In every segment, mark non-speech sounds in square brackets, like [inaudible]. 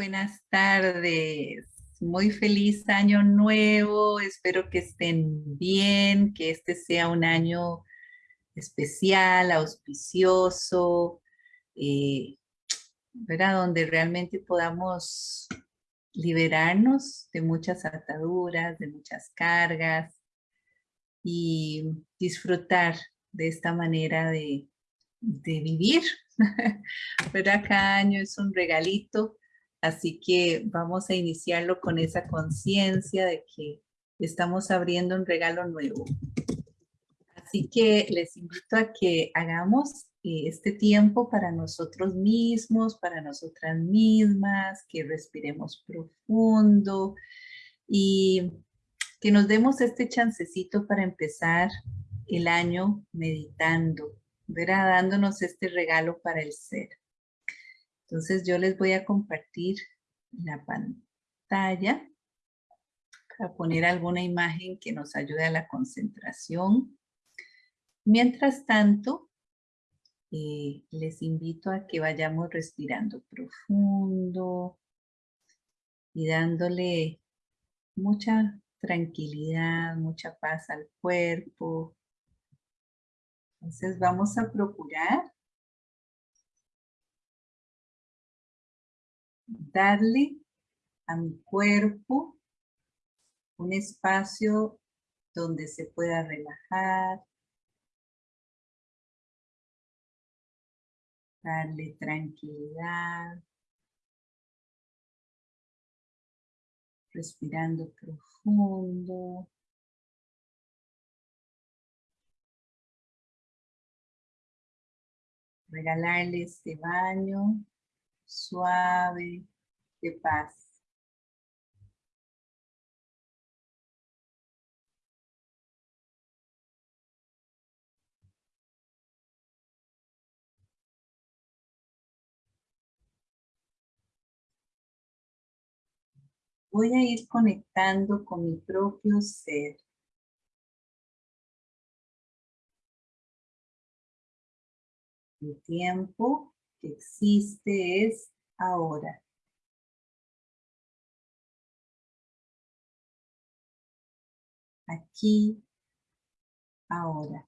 buenas tardes. Muy feliz año nuevo. Espero que estén bien, que este sea un año especial, auspicioso, eh, Donde realmente podamos liberarnos de muchas ataduras, de muchas cargas y disfrutar de esta manera de, de vivir. [laughs] ¿Verdad? Cada año es un regalito Así que vamos a iniciarlo con esa conciencia de que estamos abriendo un regalo nuevo. Así que les invito a que hagamos eh, este tiempo para nosotros mismos, para nosotras mismas, que respiremos profundo y que nos demos este chancecito para empezar el año meditando. Dándonos este regalo para el ser. Entonces yo les voy a compartir la pantalla para poner alguna imagen que nos ayude a la concentración. Mientras tanto, eh, les invito a que vayamos respirando profundo y dándole mucha tranquilidad, mucha paz al cuerpo. Entonces vamos a procurar darle a mi cuerpo un espacio donde se pueda relajar, darle tranquilidad, respirando profundo. Regalarle este baño suave, de paz. Voy a ir conectando con mi propio ser. El tiempo que existe es ahora. Aquí, ahora.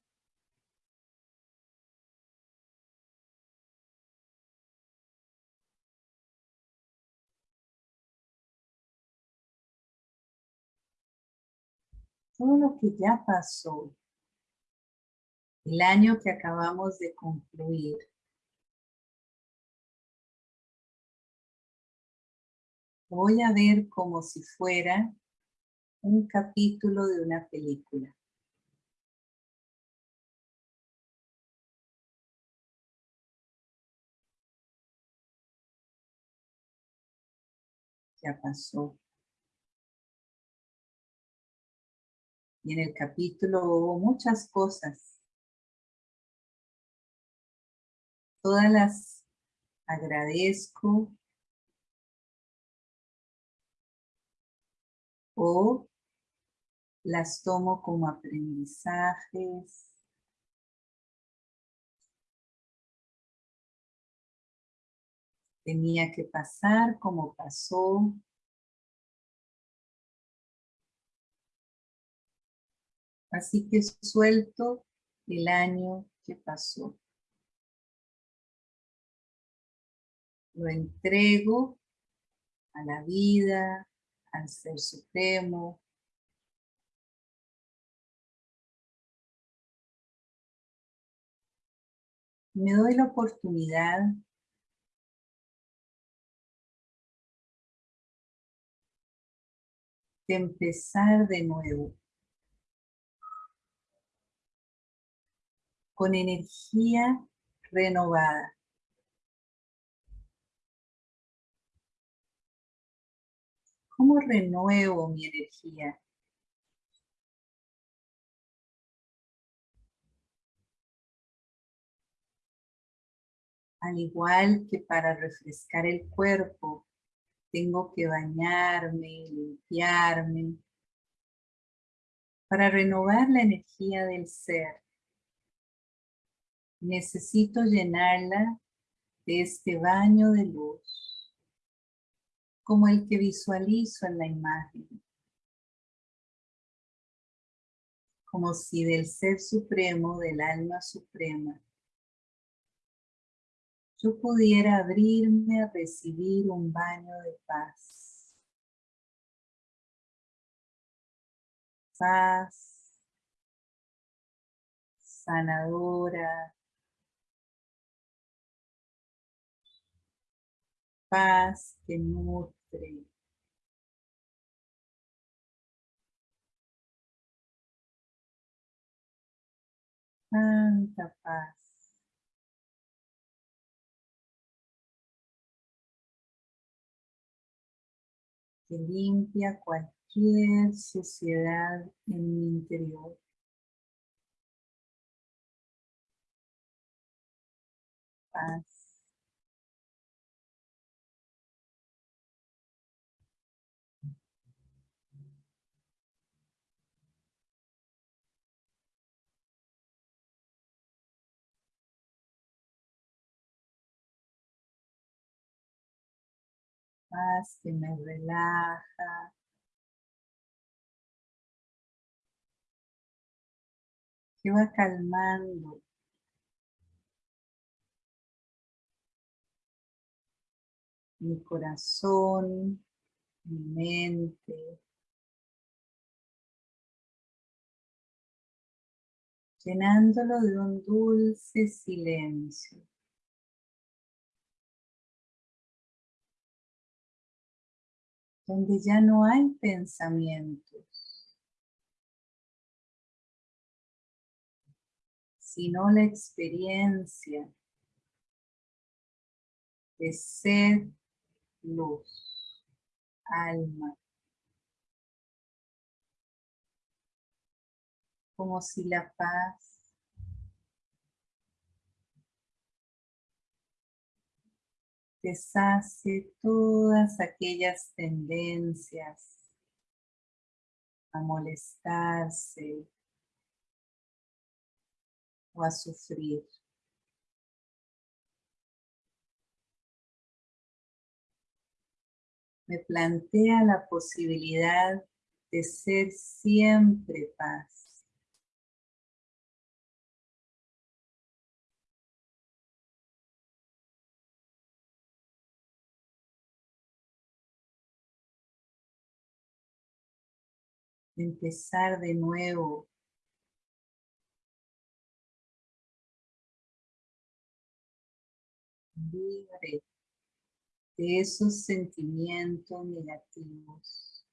Todo lo que ya pasó, el año que acabamos de concluir, voy a ver como si fuera un capítulo de una película. Ya pasó. Y en el capítulo hubo muchas cosas. Todas las agradezco, o las tomo como aprendizajes. Tenía que pasar como pasó. Así que suelto el año que pasó. Lo entrego a la vida, al Ser Supremo. Me doy la oportunidad de empezar de nuevo. Con energía renovada. ¿Cómo renuevo mi energía? Al igual que para refrescar el cuerpo, tengo que bañarme, limpiarme, para renovar la energía del ser. Necesito llenarla de este baño de luz como el que visualizo en la imagen. Como si del Ser Supremo, del Alma Suprema, yo pudiera abrirme a recibir un baño de paz. Paz sanadora, paz que nutre. Tanta paz. Que limpia cualquier suciedad en mi interior. Paz. Que me relaja. Que va calmando mi corazón, mi mente, llenándolo de un dulce silencio. Donde ya no hay pensamientos, sino la experiencia de ser luz, alma. Como si la paz deshace todas aquellas tendencias a molestarse o a sufrir. me plantea la posibilidad de ser siempre paz. Empezar de nuevo libre de esos sentimientos negativos.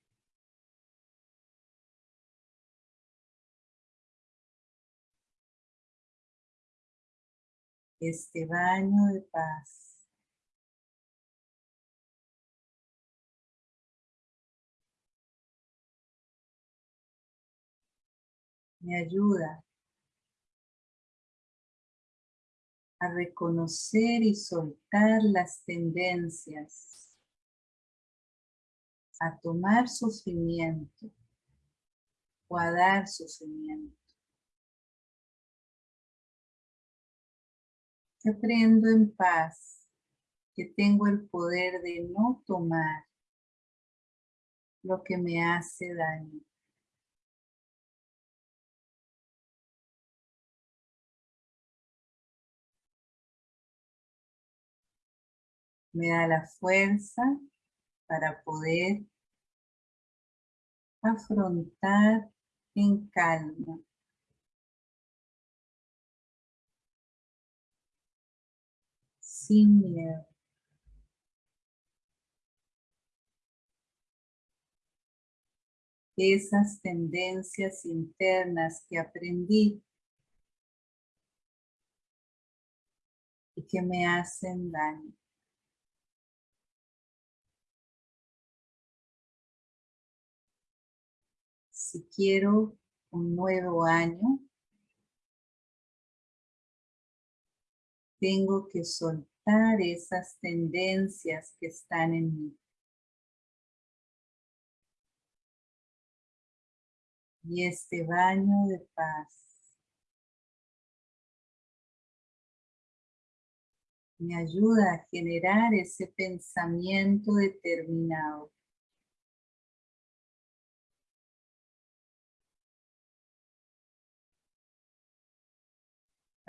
Este baño de paz me ayuda a reconocer y soltar las tendencias, a tomar sufrimiento o a dar sufrimiento. Aprendo en paz, que tengo el poder de no tomar lo que me hace daño. Me da la fuerza para poder afrontar en calma. Sin miedo. Esas tendencias internas que aprendí y que me hacen daño. Si quiero un nuevo año, tengo que soltar esas tendencias que están en mí. Y este baño de paz me ayuda a generar ese pensamiento determinado.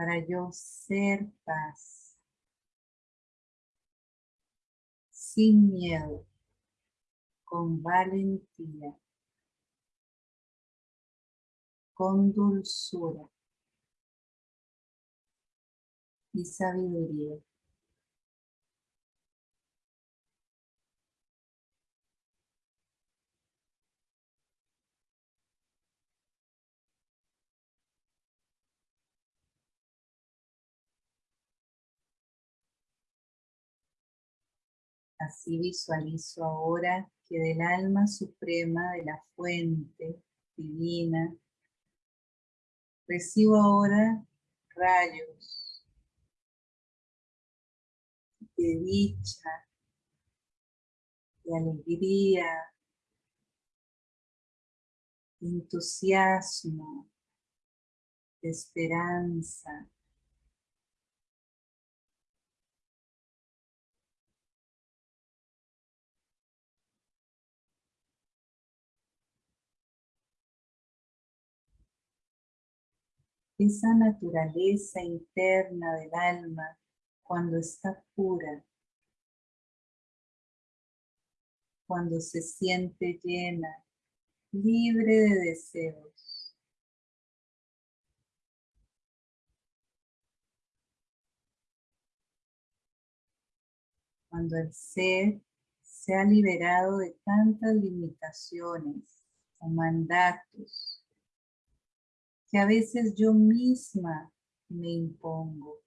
Para yo ser paz. Sin miedo. Con valentía. Con dulzura. Y sabiduría. Así visualizo ahora que del alma suprema de la fuente divina, recibo ahora rayos de dicha, de alegría, de entusiasmo, de esperanza, esa naturaleza interna del alma cuando está pura, cuando se siente llena, libre de deseos. Cuando el ser se ha liberado de tantas limitaciones o mandatos que a veces yo misma me impongo.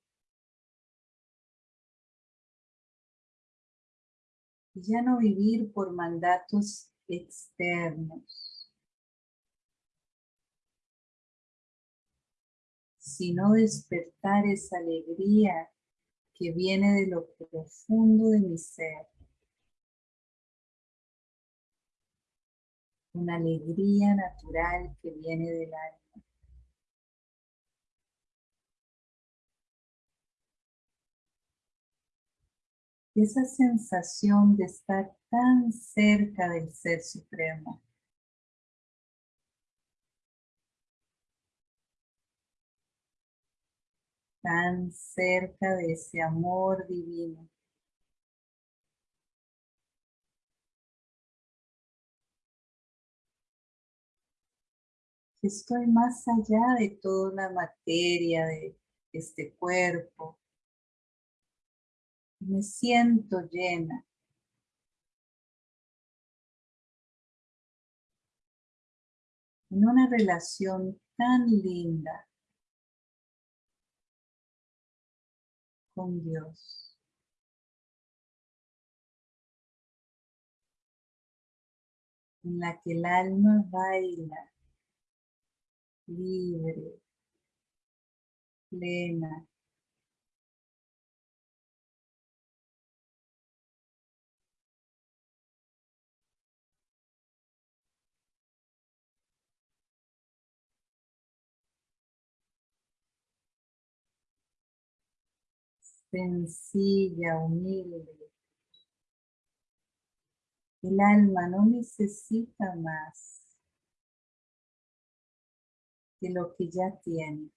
Y ya no vivir por mandatos externos, sino despertar esa alegría que viene de lo profundo de mi ser. Una alegría natural que viene del alma. Esa sensación de estar tan cerca del Ser Supremo. Tan cerca de ese amor divino. Estoy más allá de toda la materia de este cuerpo, me siento llena. En una relación tan linda con Dios. En la que el alma baila libre, plena, sencilla, humilde. El alma no necesita más que lo que ya tiene.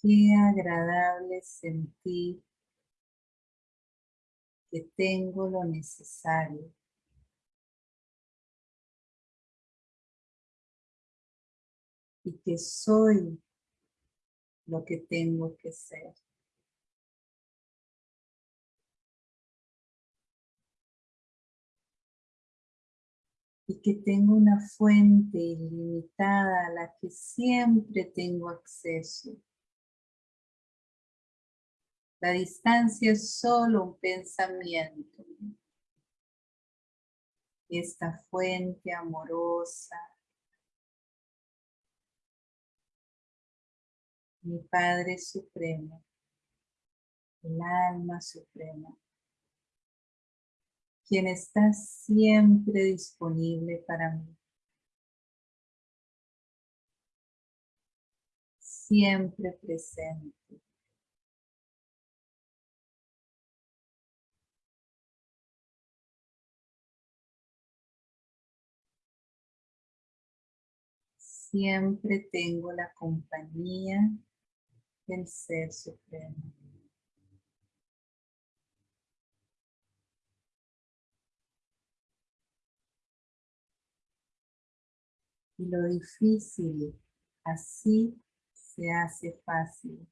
Qué agradable sentir que tengo lo necesario. Y que soy lo que tengo que ser. Y que tengo una fuente ilimitada a la que siempre tengo acceso. La distancia es solo un pensamiento. Esta fuente amorosa, mi Padre Supremo, el alma suprema, quien está siempre disponible para mí. siempre presente. Siempre tengo la compañía del Ser Supremo. Y lo difícil así se hace fácil.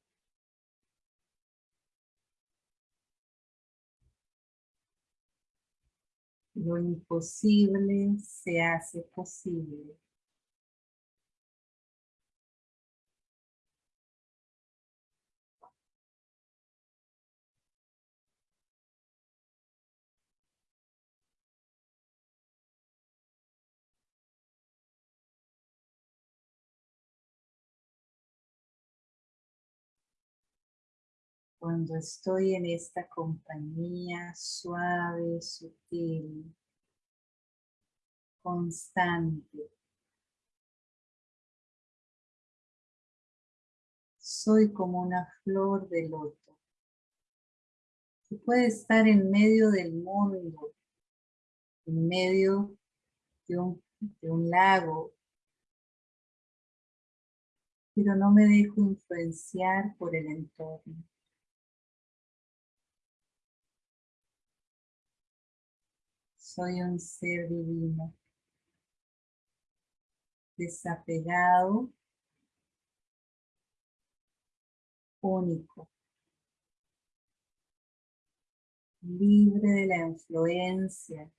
Lo imposible se hace posible. Cuando estoy en esta compañía suave, sutil, constante. Soy como una flor de loto que puede estar en medio del mundo, en medio de un, de un lago, pero no me dejo influenciar por el entorno. Soy un ser divino, desapegado, único, libre de la influencia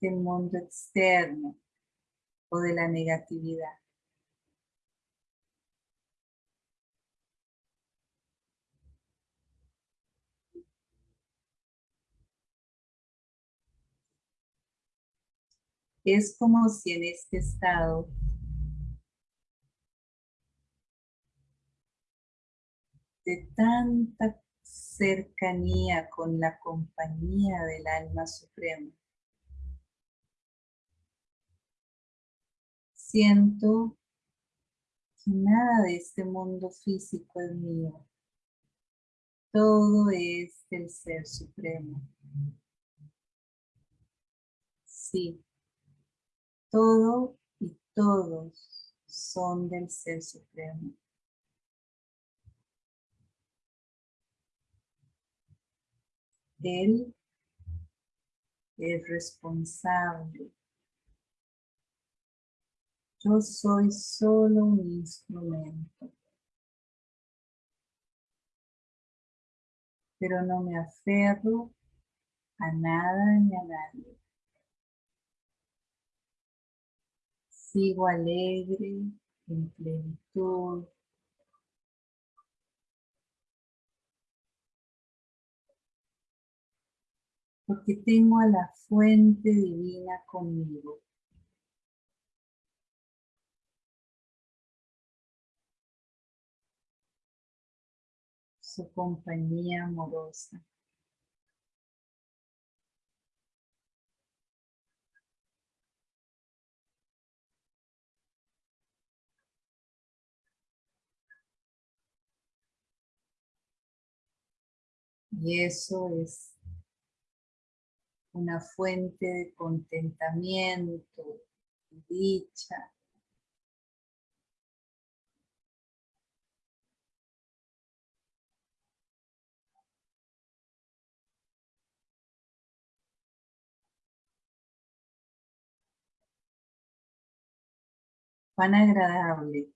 del mundo externo o de la negatividad. Es como si en este estado de tanta cercanía con la compañía del alma suprema, siento que nada de este mundo físico es mío. Todo es del Ser Supremo. Sí, todo y todos son del Ser Supremo. Él es responsable. Yo soy solo un instrumento. Pero no me aferro a nada ni a nadie. Sigo alegre, en plenitud. Porque tengo a la fuente divina conmigo. Su compañía amorosa. Y eso es una fuente de contentamiento, dicha. Cuán agradable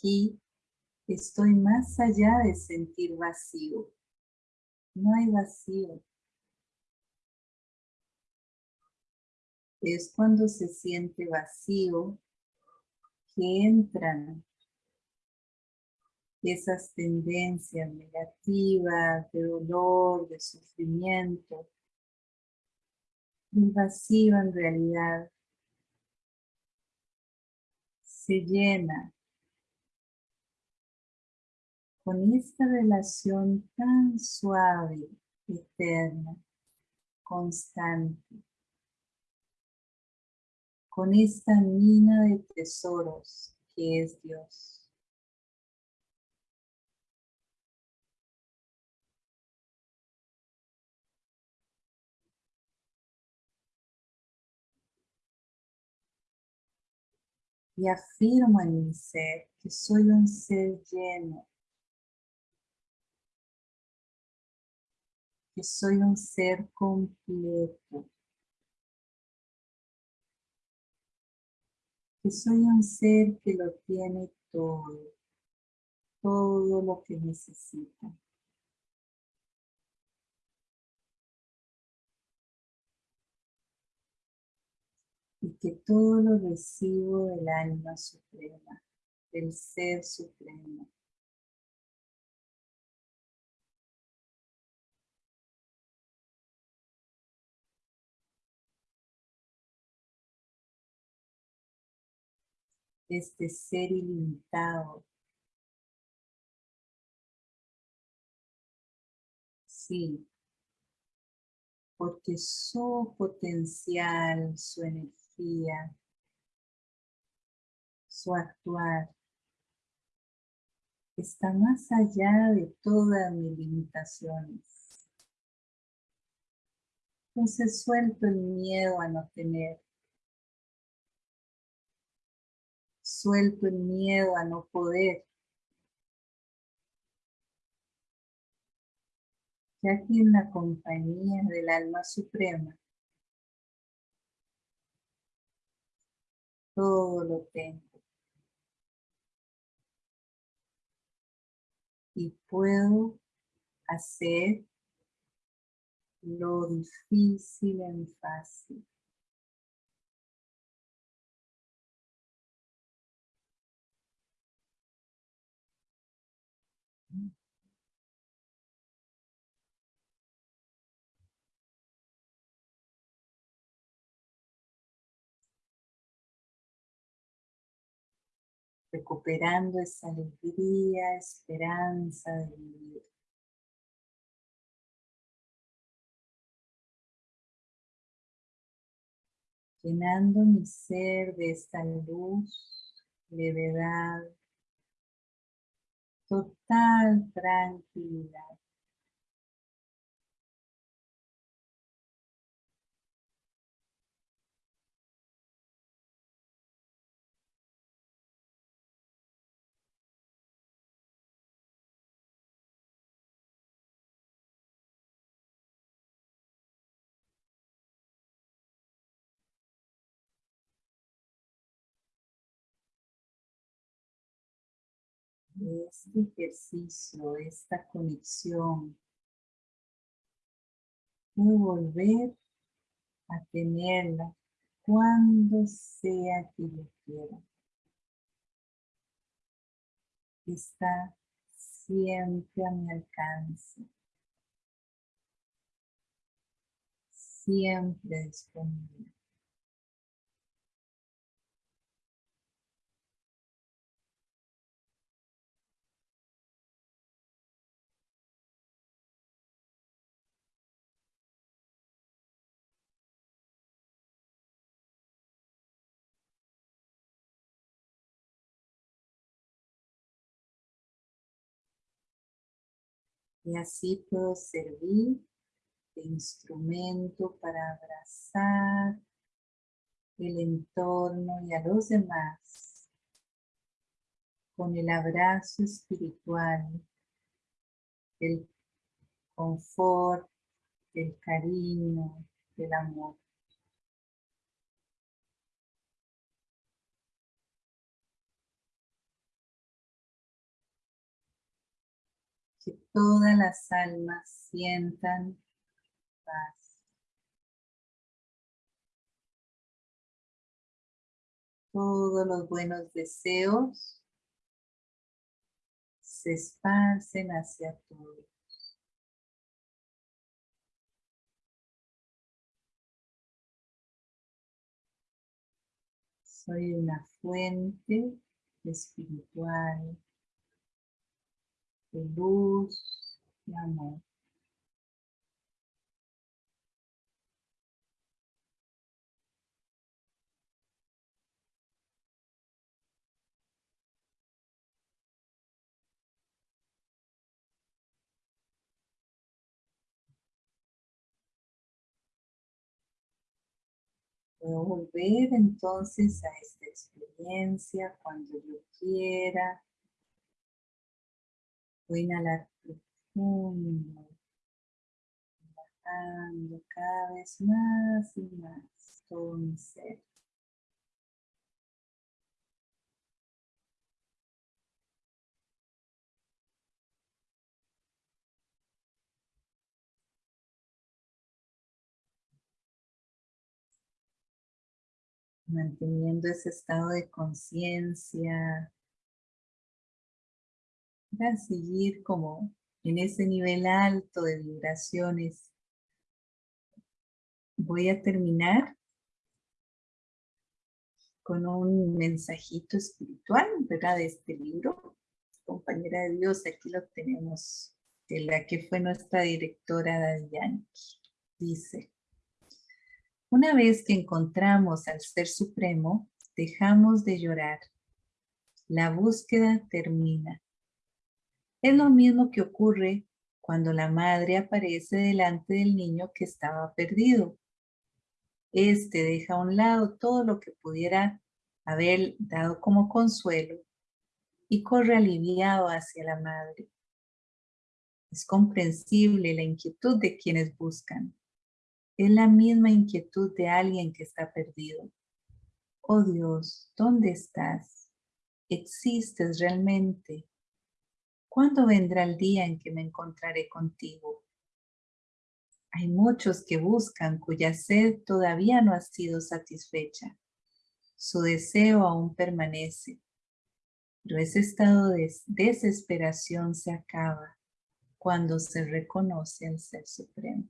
Aquí estoy más allá de sentir vacío. No hay vacío. Es cuando se siente vacío que entran esas tendencias negativas de dolor, de sufrimiento. El vacío en realidad se llena con esta relación tan suave, eterna, constante, con esta mina de tesoros que es Dios. y afirmo en mi ser que soy un ser lleno, que soy un ser completo, que soy un ser que lo tiene todo, todo lo que necesita. y que todo lo recibo del alma suprema, del ser supremo. Este ser ilimitado. Sí, porque su potencial, su energía, su actuar está más allá de todas mis limitaciones. Entonces suelto el miedo a no tener. Suelto el miedo a no poder. Ya que en la compañía del alma suprema todo lo tengo. Y puedo hacer lo difícil en fácil. Recuperando esa alegría, esperanza de vivir. Llenando mi ser de esta luz, levedad, total tranquilidad. Este ejercicio, esta conexión, puedo volver a tenerla cuando sea que yo quiera. Está siempre a mi alcance. Siempre disponible. Y así puedo servir de instrumento para abrazar el entorno y a los demás con el abrazo espiritual, el confort, el cariño, el amor. Que todas las almas sientan paz. Todos los buenos deseos se esparcen hacia todos. Soy una fuente espiritual luz y amor. Puedo volver entonces a esta experiencia cuando yo quiera. Voy a inhalar profundo, bajando cada vez más y más todo mi ser. manteniendo ese estado de conciencia para seguir como en ese nivel alto de vibraciones. Voy a terminar con un mensajito espiritual, ¿verdad? De este libro. Compañera de Dios, aquí lo tenemos, de la que fue nuestra directora Dadianki. Dice, una vez que encontramos al Ser Supremo, dejamos de llorar. La búsqueda termina. Es lo mismo que ocurre cuando la madre aparece delante del niño que estaba perdido. Este deja a un lado todo lo que pudiera haber dado como consuelo y corre aliviado hacia la madre. Es comprensible la inquietud de quienes buscan. Es la misma inquietud de alguien que está perdido. Oh Dios, ¿dónde estás? ¿Existes realmente? ¿Cuándo vendrá el día en que me encontraré contigo? Hay muchos que buscan cuya sed todavía no ha sido satisfecha. Su deseo aún permanece, pero ese estado de desesperación se acaba cuando se reconoce al Ser Supremo.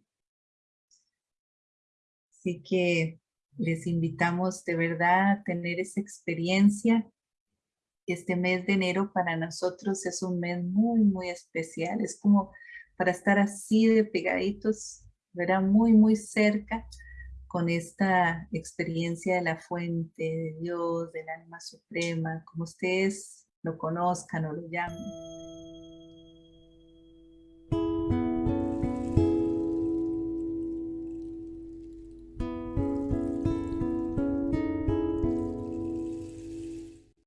Así que les invitamos de verdad a tener esa experiencia. Este mes de enero para nosotros es un mes muy, muy especial. Es como para estar así de pegaditos, verá muy, muy cerca con esta experiencia de la fuente de Dios, del alma suprema, como ustedes lo conozcan o lo llamen.